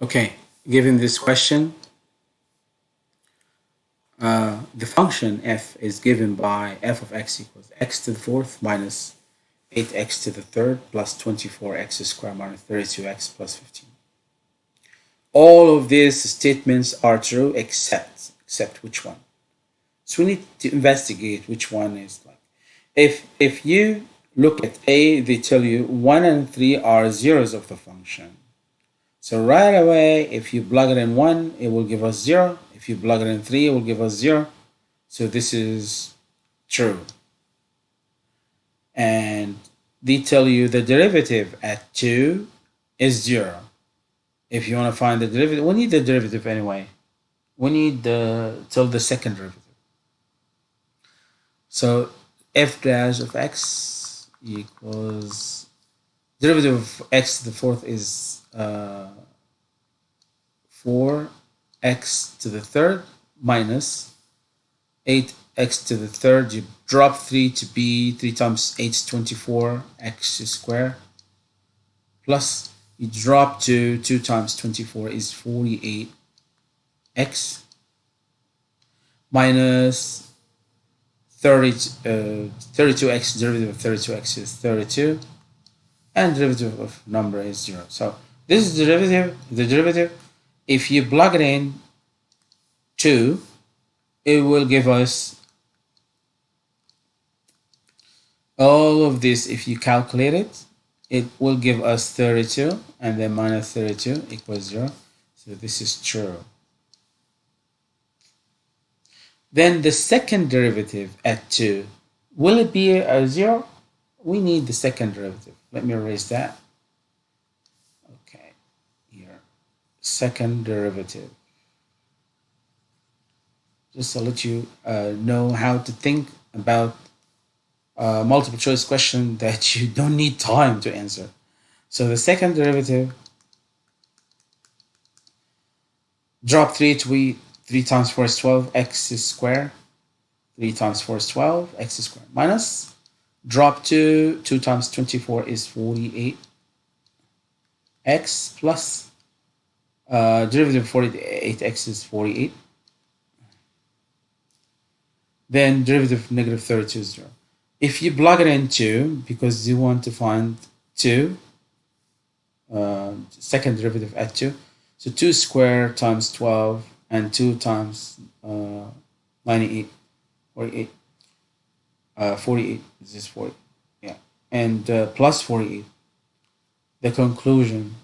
Okay, given this question, uh, the function f is given by f of x equals x to the fourth minus 8x to the third plus 24x squared minus 32x plus 15. All of these statements are true except, except which one? So we need to investigate which one is like. If, if you look at A, they tell you 1 and 3 are zeros of the function. So right away, if you plug it in 1, it will give us 0. If you plug it in 3, it will give us 0. So this is true. And they tell you the derivative at 2 is 0. If you want to find the derivative, we need the derivative anyway. We need the till the second derivative. So f dash of x equals derivative of x to the fourth is uh, 4x to the third minus 8x to the third. You drop 3 to be 3 times 8 is 24 x squared plus you drop to 2 times 24 is 48 x minus 30, uh, 32x derivative of 32x is 32 and derivative of number is 0 so this is derivative the derivative. If you plug it in 2 it will give us all of this. If you calculate it it will give us 32 and then minus 32 equals 0 so this is true. Then the second derivative at 2, will it be a 0? We need the second derivative. Let me erase that. Okay, here, second derivative. Just to let you uh, know how to think about a multiple choice question that you don't need time to answer. So the second derivative, drop 3 to be 3 times 4 is 12, x is square. 3 times 4 is 12, x is square. Minus, drop 2, 2 times 24 is 48. x plus, uh, derivative of 48x is 48. Then derivative of negative 32 is 0. If you plug it in 2, because you want to find 2, uh, second derivative at 2, so 2 squared times 12 and 2 times uh, 98, 48, uh, 48, this is 40, yeah, and uh, plus 48. The conclusion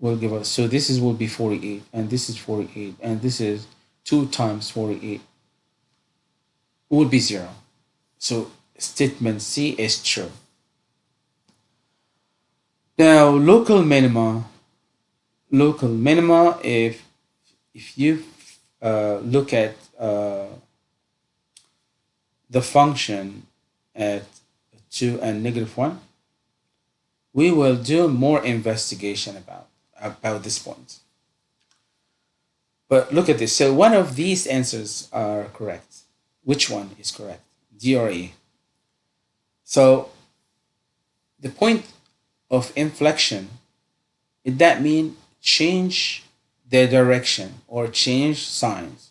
will give us, so this is will be 48, and this is 48, and this is 2 times 48 would be 0. So statement C is true. Now, local minima, local minima, if if you uh, look at uh, the function at 2 and negative 1, we will do more investigation about, about this point. But look at this. So one of these answers are correct. Which one is correct? D or E? So the point of inflection, did that mean change the direction or change signs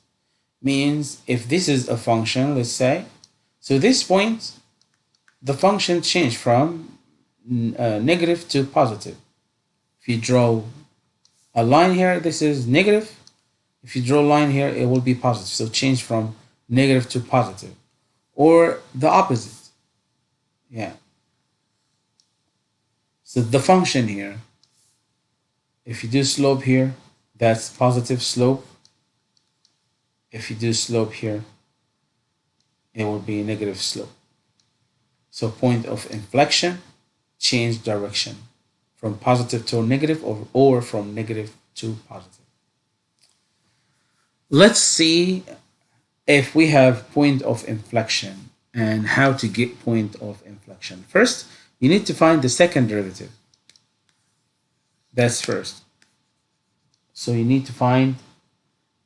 means if this is a function let's say so this point the function changed from uh, negative to positive. If you draw a line here this is negative. If you draw a line here it will be positive. So change from negative to positive. Or the opposite. Yeah. So the function here if you do slope here that's positive slope. If you do slope here, it will be a negative slope. So point of inflection, change direction from positive to negative or, or from negative to positive. Let's see if we have point of inflection and how to get point of inflection. First, you need to find the second derivative. That's first. So you need to find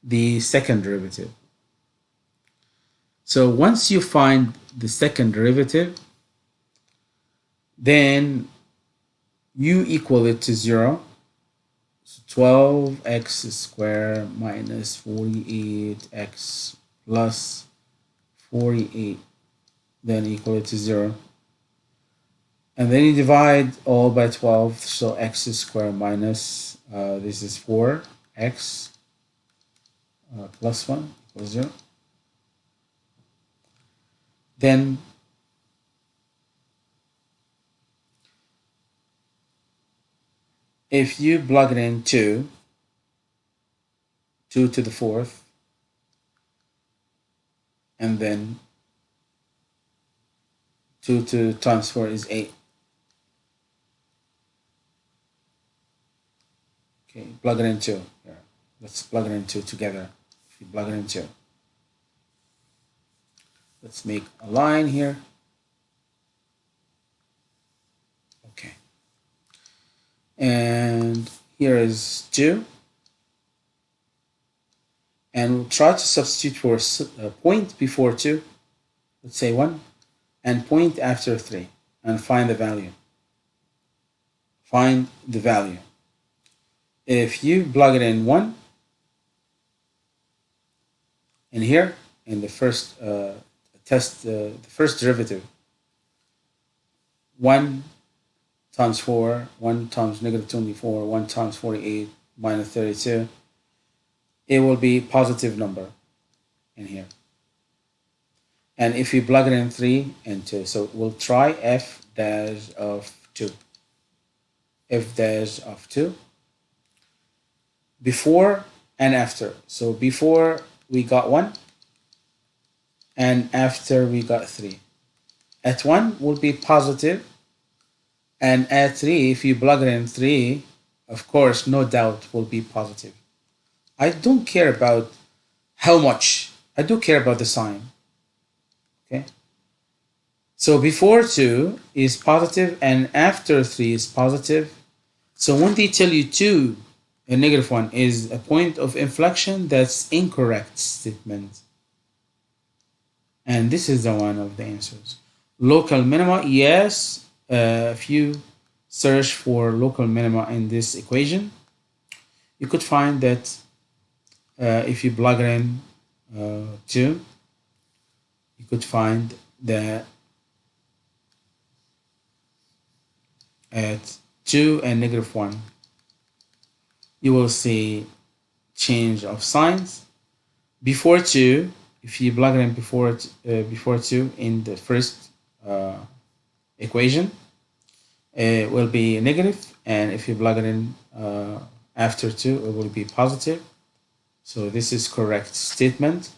the second derivative. So once you find the second derivative, then u equal it to 0. So 12x squared minus 48x plus 48 then equal it to 0 and then you divide all by 12 so x squared minus uh, this is 4 x uh, plus 1 equals 0 then if you plug it in 2 2 to the fourth and then 2 to times 4 is 8 okay plug it in 2 here let's plug it in 2 together. If you plug it in 2 let's make a line here. Okay. And here is 2 and we'll try to substitute for a point before 2 let's say 1 and point after 3 and find the value. Find the value. If you plug it in 1 in here in the first uh, test uh, the first derivative. 1 times 4 1 times negative 24 1 times 48 minus 32 it will be positive number in here. And if you plug it in 3 and 2 so we'll try f dash of 2 f dash of 2 before and after. So before we got 1 and after we got 3 at 1 will be positive and at 3 if you plug it in 3 of course no doubt will be positive. I don't care about how much. I do care about the sign. Okay? So before 2 is positive and after 3 is positive. So when they tell you 2 a negative 1 is a point of inflection that's incorrect statement and this is the one of the answers. Local minima yes. Uh, if you search for local minima in this equation you could find that uh, if you plug in uh, 2 you could find that at 2 and negative 1 you will see change of signs. Before 2 if you plug it in before uh, before 2 in the first uh, equation it will be negative and if you plug it in uh, after 2 it will be positive so this is correct statement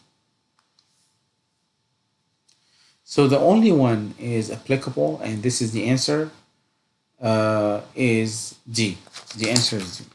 So the only one is applicable, and this is the answer, uh, is D. The answer is D.